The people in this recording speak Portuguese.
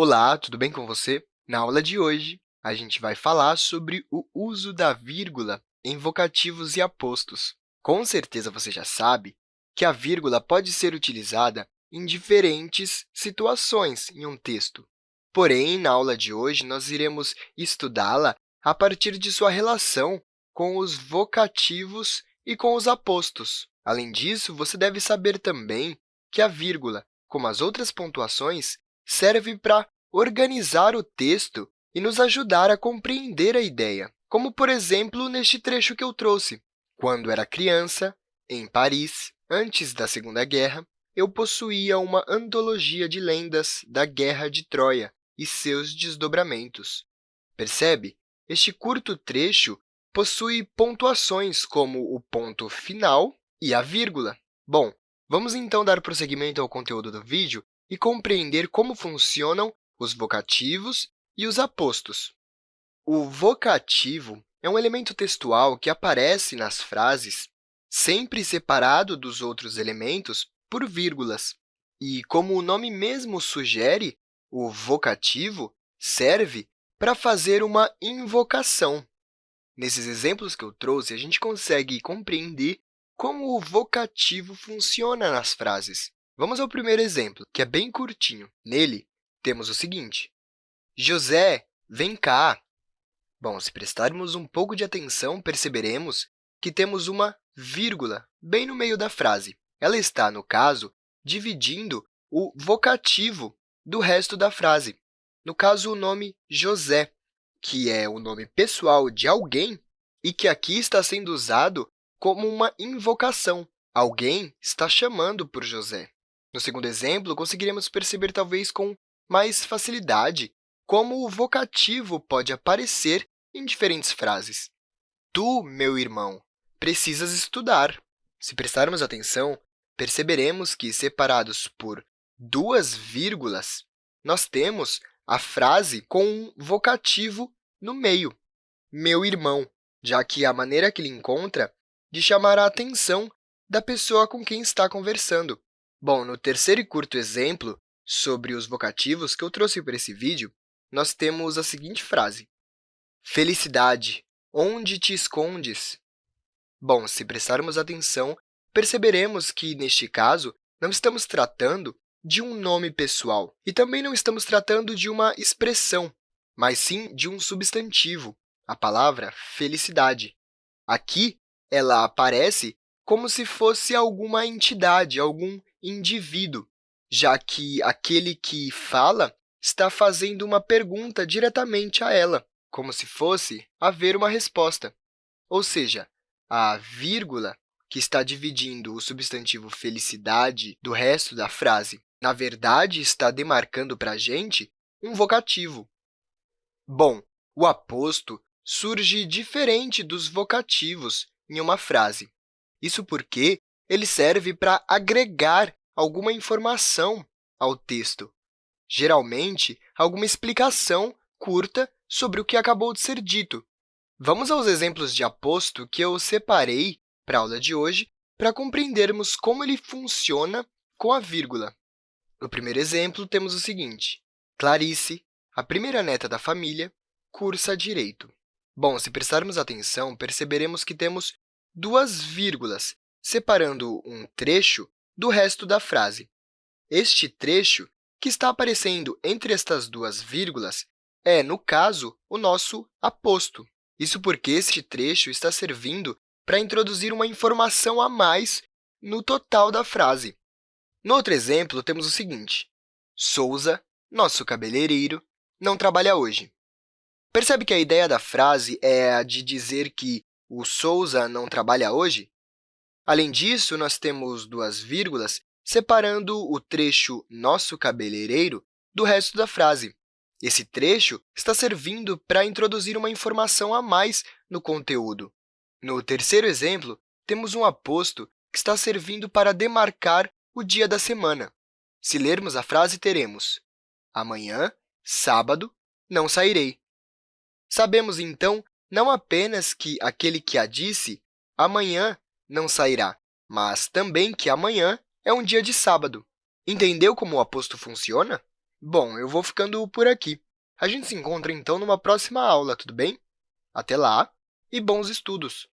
Olá, tudo bem com você? Na aula de hoje, a gente vai falar sobre o uso da vírgula em vocativos e apostos. Com certeza, você já sabe que a vírgula pode ser utilizada em diferentes situações em um texto. Porém, na aula de hoje, nós iremos estudá-la a partir de sua relação com os vocativos e com os apostos. Além disso, você deve saber também que a vírgula, como as outras pontuações, serve para organizar o texto e nos ajudar a compreender a ideia, como, por exemplo, neste trecho que eu trouxe. Quando era criança, em Paris, antes da Segunda Guerra, eu possuía uma antologia de lendas da Guerra de Troia e seus desdobramentos. Percebe? Este curto trecho possui pontuações como o ponto final e a vírgula. Bom, vamos então dar prosseguimento ao conteúdo do vídeo e compreender como funcionam os vocativos e os apostos. O vocativo é um elemento textual que aparece nas frases sempre separado dos outros elementos por vírgulas. E, como o nome mesmo sugere, o vocativo serve para fazer uma invocação. Nesses exemplos que eu trouxe, a gente consegue compreender como o vocativo funciona nas frases. Vamos ao primeiro exemplo, que é bem curtinho. Nele, temos o seguinte. José, vem cá. Bom, se prestarmos um pouco de atenção, perceberemos que temos uma vírgula bem no meio da frase. Ela está, no caso, dividindo o vocativo do resto da frase. No caso, o nome José, que é o nome pessoal de alguém e que aqui está sendo usado como uma invocação. Alguém está chamando por José. No segundo exemplo, conseguiremos perceber, talvez com mais facilidade, como o vocativo pode aparecer em diferentes frases. Tu, meu irmão, precisas estudar. Se prestarmos atenção, perceberemos que, separados por duas vírgulas, nós temos a frase com um vocativo no meio, meu irmão, já que a maneira que ele encontra de chamar a atenção da pessoa com quem está conversando. Bom, no terceiro e curto exemplo sobre os vocativos que eu trouxe para esse vídeo, nós temos a seguinte frase. Felicidade, onde te escondes? Bom, se prestarmos atenção, perceberemos que, neste caso, não estamos tratando de um nome pessoal e também não estamos tratando de uma expressão, mas sim de um substantivo, a palavra felicidade. Aqui, ela aparece como se fosse alguma entidade, algum indivíduo, já que aquele que fala está fazendo uma pergunta diretamente a ela, como se fosse haver uma resposta. Ou seja, a vírgula que está dividindo o substantivo felicidade do resto da frase, na verdade, está demarcando para a gente um vocativo. Bom, o aposto surge diferente dos vocativos em uma frase. Isso porque ele serve para agregar alguma informação ao texto, geralmente alguma explicação curta sobre o que acabou de ser dito. Vamos aos exemplos de aposto que eu separei para a aula de hoje para compreendermos como ele funciona com a vírgula. No primeiro exemplo, temos o seguinte. Clarice, a primeira neta da família, cursa Direito. Bom, se prestarmos atenção, perceberemos que temos duas vírgulas separando um trecho do resto da frase. Este trecho, que está aparecendo entre estas duas vírgulas, é, no caso, o nosso aposto. Isso porque este trecho está servindo para introduzir uma informação a mais no total da frase. No outro exemplo, temos o seguinte. Souza, nosso cabeleireiro, não trabalha hoje. Percebe que a ideia da frase é a de dizer que o Souza não trabalha hoje? Além disso, nós temos duas vírgulas separando o trecho nosso cabeleireiro do resto da frase. Esse trecho está servindo para introduzir uma informação a mais no conteúdo. No terceiro exemplo, temos um aposto que está servindo para demarcar o dia da semana. Se lermos a frase, teremos amanhã, sábado, não sairei. Sabemos, então, não apenas que aquele que a disse, amanhã não sairá, mas também que amanhã é um dia de sábado. Entendeu como o aposto funciona? Bom, eu vou ficando por aqui. A gente se encontra, então, numa próxima aula, tudo bem? Até lá e bons estudos!